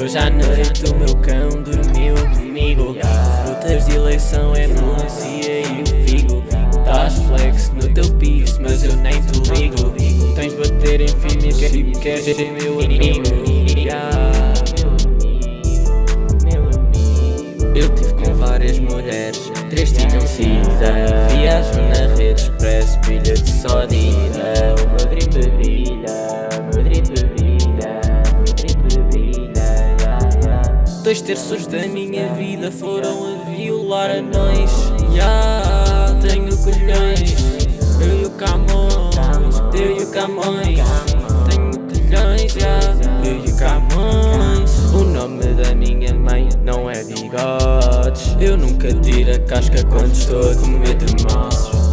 Hoje à noite o meu cão dormiu comigo. Frutas de eleição é melancia e o figo. Tás flex no teu piso, mas eu nem te ligo. Tens bater em filmes que queres ser meu amigo Eu tive com várias mulheres, três tinham sida Viajo na rede Dois terços da minha vida foram a violar anões. Yeah, Tenho colhões, eu e o Camões Eu e o Camões, tenho colhões yeah, Eu e o Camões. O nome da minha mãe não é bigodes. Eu nunca tiro a casca quando estou a comer tremoços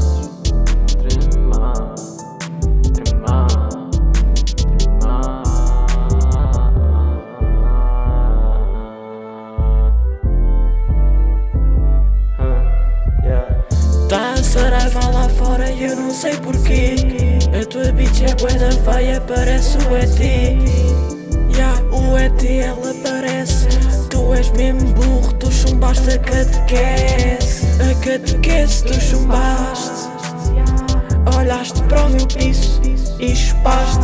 fora e eu não sei porquê A tua bitch é bué da feia, parece o ET Ya, o ET ela parece Tu és mesmo burro, tu chumbaste a catequese A catequese tu chumbaste Olhaste para o meu piso e chupaste.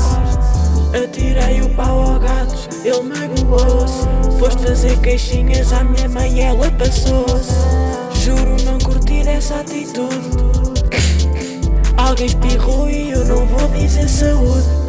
Atirei o pau ao gato, ele magoou-se. Foste fazer queixinhas à minha mãe, ela passou-se. Juro não curtir essa atitude Alguém espirrou e eu não vou dizer saúde